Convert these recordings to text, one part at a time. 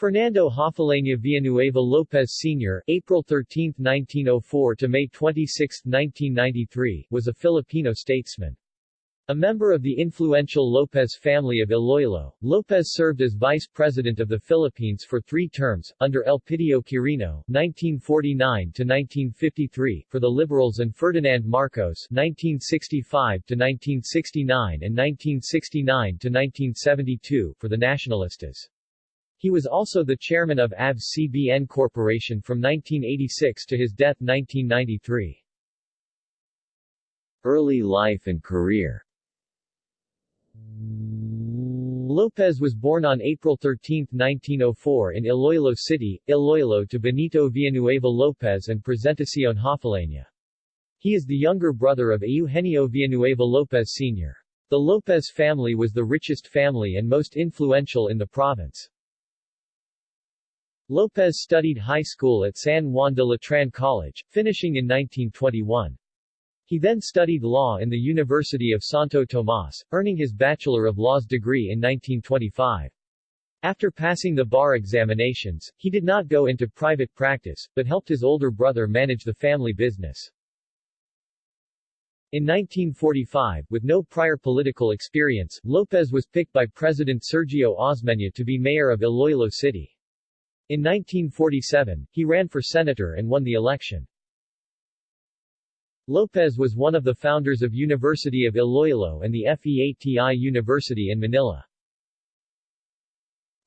Fernando Hofileña Villanueva López Sr., April 13, 1904 to May 26, 1993, was a Filipino statesman. A member of the influential Lopez family of Iloilo, Lopez served as Vice President of the Philippines for three terms, under Elpidio Quirino (1949–1953) for the Liberals and Ferdinand Marcos (1965–1969 and 1969–1972) for the Nacionalistas. He was also the chairman of ABS-CBN Corporation from 1986 to his death 1993. Early life and career Lopez was born on April 13, 1904 in Iloilo City, Iloilo to Benito Villanueva Lopez and Presentacion Hofileña. He is the younger brother of Eugenio Villanueva Lopez Sr. The Lopez family was the richest family and most influential in the province. Lopez studied high school at San Juan de Letran College, finishing in 1921. He then studied law in the University of Santo Tomas, earning his Bachelor of Laws degree in 1925. After passing the bar examinations, he did not go into private practice, but helped his older brother manage the family business. In 1945, with no prior political experience, Lopez was picked by President Sergio Osmeña to be mayor of Iloilo City. In 1947, he ran for senator and won the election. Lopez was one of the founders of University of Iloilo and the FEATI University in Manila.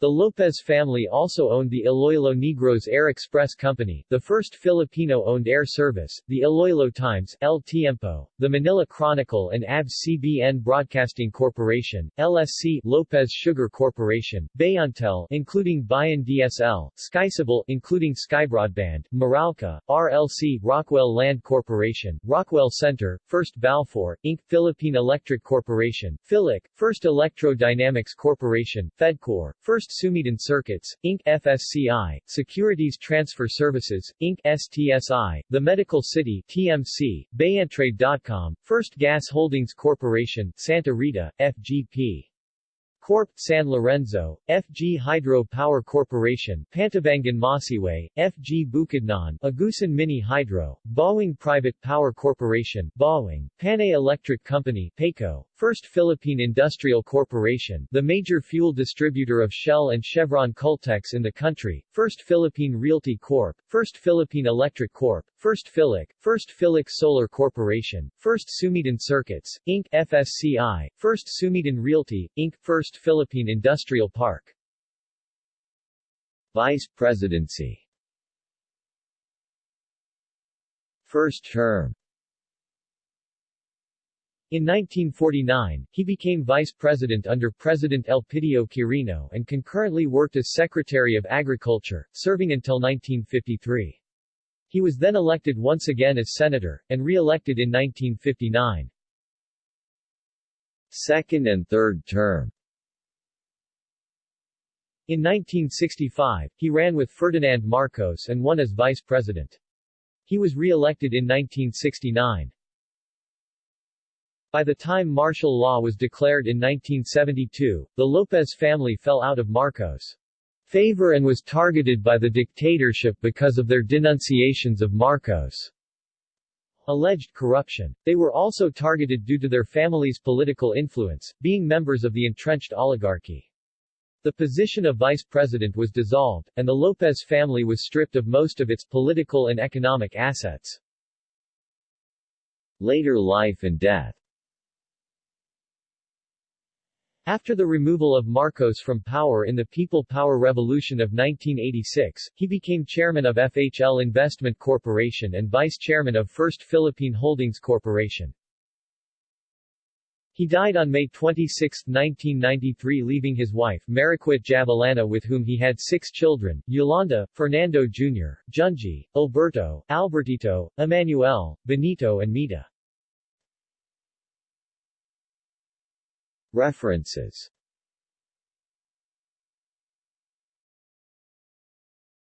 The Lopez family also owned the Iloilo Negros Air Express Company, the first Filipino-owned air service, the Iloilo Times, El Tiempo, the Manila Chronicle and ABS-CBN Broadcasting Corporation, LSC, Lopez Sugar Corporation, Bayantel including Bayan DSL, Skycable including Skybroadband, Meralco, RLC, Rockwell Land Corporation, Rockwell Center, First Balfour, Inc., Philippine Electric Corporation, Philec, First Electro-Dynamics Corporation, Fedcor, First Sumiden Circuits, Inc. FSCI, Securities Transfer Services, Inc. STSI, The Medical City TMC, Bayantrade.com, First Gas Holdings Corporation, Santa Rita, FGP. Corp. San Lorenzo, FG Hydro Power Corporation, Pantabangan Masiway, FG Bukidnon, Agusan Mini Hydro, Bauang Private Power Corporation, Bauang, Panay Electric Company, PAECO, First Philippine Industrial Corporation, the major fuel distributor of Shell and Chevron Caltex in the country, First Philippine Realty Corp., First Philippine Electric Corp., First Philec, First Philec Solar Corporation, First Sumiden Circuits, Inc. FSCI, First Sumiden Realty, Inc. First Philippine Industrial Park. Vice Presidency First term in 1949, he became vice president under President Elpidio Quirino and concurrently worked as Secretary of Agriculture, serving until 1953. He was then elected once again as senator, and re-elected in 1959. Second and third term In 1965, he ran with Ferdinand Marcos and won as vice president. He was re-elected in 1969. By the time martial law was declared in 1972, the Lopez family fell out of Marcos' favor and was targeted by the dictatorship because of their denunciations of Marcos' alleged corruption. They were also targeted due to their family's political influence, being members of the entrenched oligarchy. The position of vice president was dissolved, and the Lopez family was stripped of most of its political and economic assets. Later life and death after the removal of Marcos from power in the People Power Revolution of 1986, he became chairman of FHL Investment Corporation and vice chairman of First Philippine Holdings Corporation. He died on May 26, 1993 leaving his wife, Mariquit Javellana with whom he had six children, Yolanda, Fernando Jr., Junji, Alberto, Albertito, Emmanuel, Benito and Mita. References